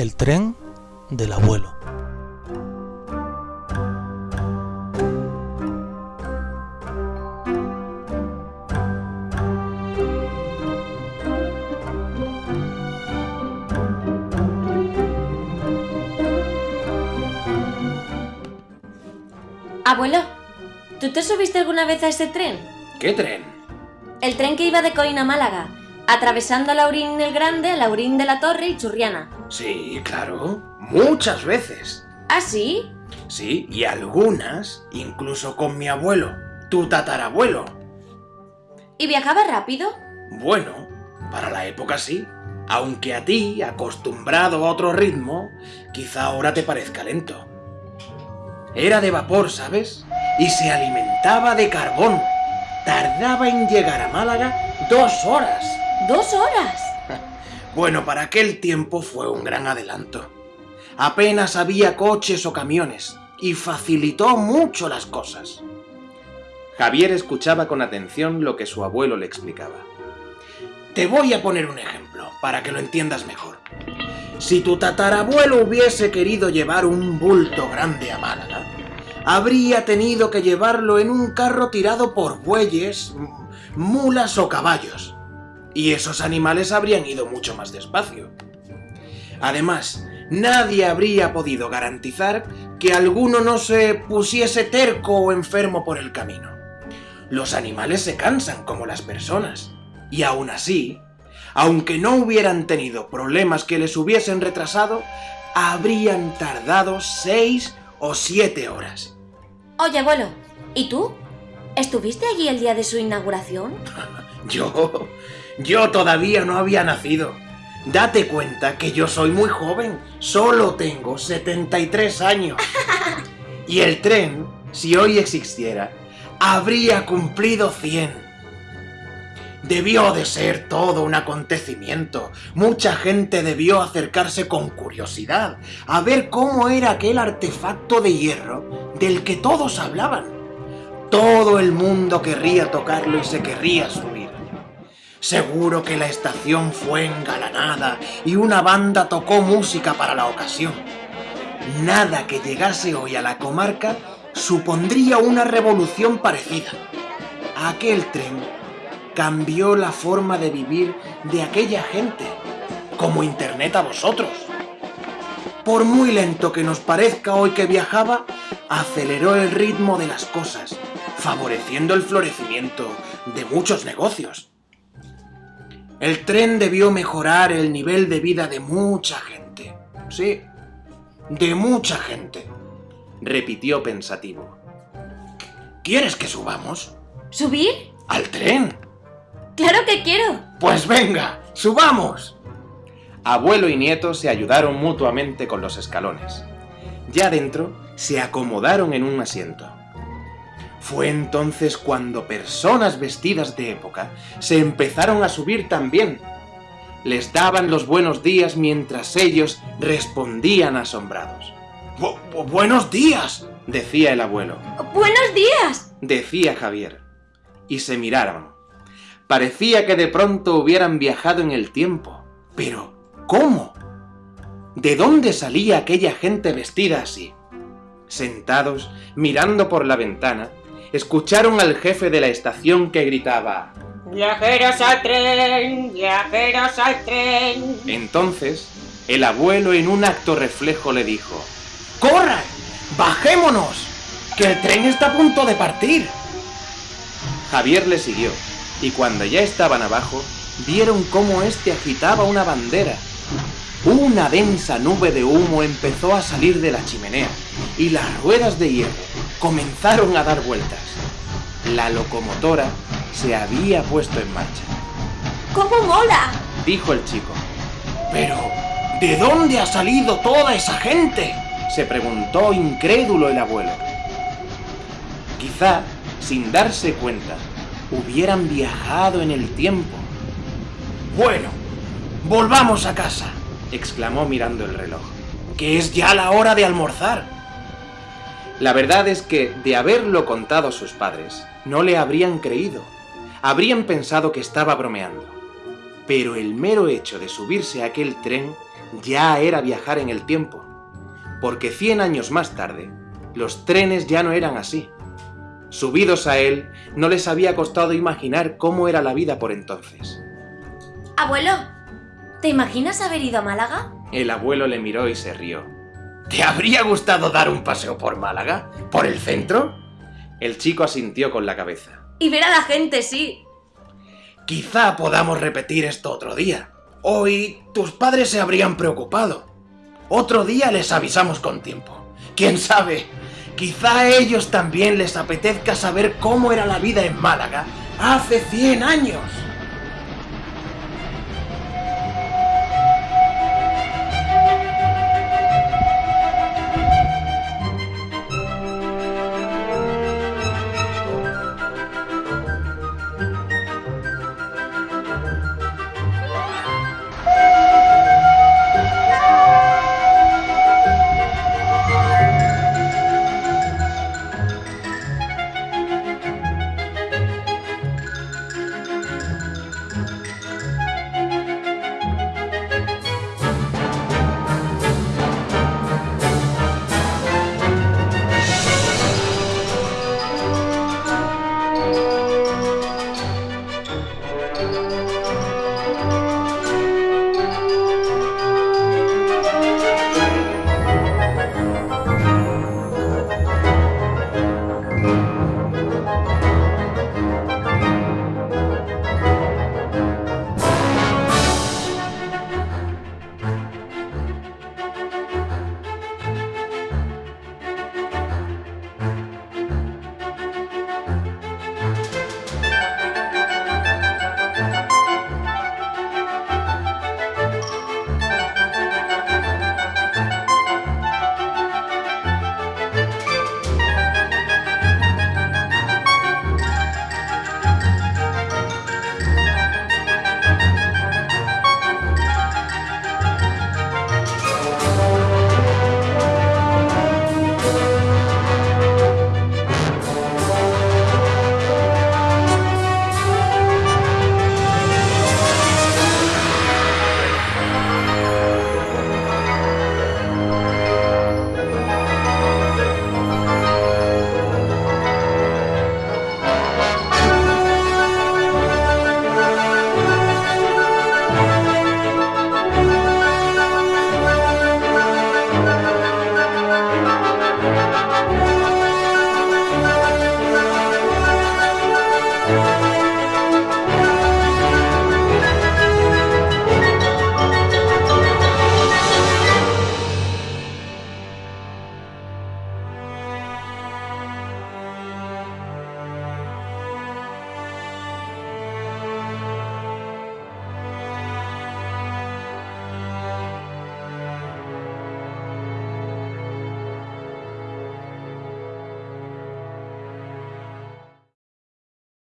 El tren del abuelo. Abuelo, ¿tú te subiste alguna vez a ese tren? ¿Qué tren? El tren que iba de Coín a Málaga, atravesando Laurín el Grande, Laurín de la Torre y Churriana. Sí, claro. Muchas veces. ¿Ah, sí? Sí, y algunas, incluso con mi abuelo, tu tatarabuelo. ¿Y viajaba rápido? Bueno, para la época sí. Aunque a ti, acostumbrado a otro ritmo, quizá ahora te parezca lento. Era de vapor, ¿sabes? Y se alimentaba de carbón. Tardaba en llegar a Málaga dos horas. ¿Dos horas? Bueno, para aquel tiempo fue un gran adelanto. Apenas había coches o camiones, y facilitó mucho las cosas. Javier escuchaba con atención lo que su abuelo le explicaba. Te voy a poner un ejemplo, para que lo entiendas mejor. Si tu tatarabuelo hubiese querido llevar un bulto grande a Málaga, habría tenido que llevarlo en un carro tirado por bueyes, mulas o caballos. Y esos animales habrían ido mucho más despacio. Además, nadie habría podido garantizar que alguno no se pusiese terco o enfermo por el camino. Los animales se cansan como las personas, y aún así, aunque no hubieran tenido problemas que les hubiesen retrasado, habrían tardado seis o siete horas. Oye, abuelo, ¿y tú? ¿Estuviste allí el día de su inauguración? Yo... yo todavía no había nacido. Date cuenta que yo soy muy joven, solo tengo 73 años. Y el tren, si hoy existiera, habría cumplido 100. Debió de ser todo un acontecimiento. Mucha gente debió acercarse con curiosidad a ver cómo era aquel artefacto de hierro del que todos hablaban. Todo el mundo querría tocarlo y se querría subir. Seguro que la estación fue engalanada y una banda tocó música para la ocasión. Nada que llegase hoy a la comarca supondría una revolución parecida. Aquel tren cambió la forma de vivir de aquella gente, como Internet a vosotros. Por muy lento que nos parezca hoy que viajaba, aceleró el ritmo de las cosas, favoreciendo el florecimiento de muchos negocios. El tren debió mejorar el nivel de vida de mucha gente. Sí, de mucha gente, repitió pensativo. ¿Quieres que subamos? ¿Subir? ¿Al tren? ¡Claro que quiero! Pues venga, subamos. Abuelo y nieto se ayudaron mutuamente con los escalones. Ya dentro, se acomodaron en un asiento. Fue entonces cuando personas vestidas de época se empezaron a subir también. Les daban los buenos días mientras ellos respondían asombrados. Bu ¡Buenos días! decía el abuelo. ¡Buenos días! decía Javier. Y se miraron. Parecía que de pronto hubieran viajado en el tiempo. Pero, ¿cómo? ¿De dónde salía aquella gente vestida así? Sentados, mirando por la ventana, escucharon al jefe de la estación que gritaba ¡Viajeros al tren! ¡Viajeros al tren! Entonces, el abuelo en un acto reflejo le dijo ¡Corran! ¡Bajémonos! ¡Que el tren está a punto de partir! Javier le siguió y cuando ya estaban abajo, vieron cómo éste agitaba una bandera. Una densa nube de humo empezó a salir de la chimenea, y las ruedas de hierro comenzaron a dar vueltas. La locomotora se había puesto en marcha. ¡Cómo mola! dijo el chico. Pero, ¿de dónde ha salido toda esa gente? se preguntó incrédulo el abuelo. Quizá, sin darse cuenta, hubieran viajado en el tiempo. Bueno, volvamos a casa, exclamó mirando el reloj, que es ya la hora de almorzar. La verdad es que, de haberlo contado a sus padres, no le habrían creído. Habrían pensado que estaba bromeando. Pero el mero hecho de subirse a aquel tren ya era viajar en el tiempo, porque 100 años más tarde, los trenes ya no eran así. Subidos a él, no les había costado imaginar cómo era la vida por entonces. Abuelo, ¿te imaginas haber ido a Málaga? El abuelo le miró y se rió. ¿Te habría gustado dar un paseo por Málaga? ¿Por el centro? El chico asintió con la cabeza. Y ver a la gente, sí. Quizá podamos repetir esto otro día. Hoy tus padres se habrían preocupado. Otro día les avisamos con tiempo. ¿Quién sabe? Quizá a ellos también les apetezca saber cómo era la vida en Málaga hace 100 años.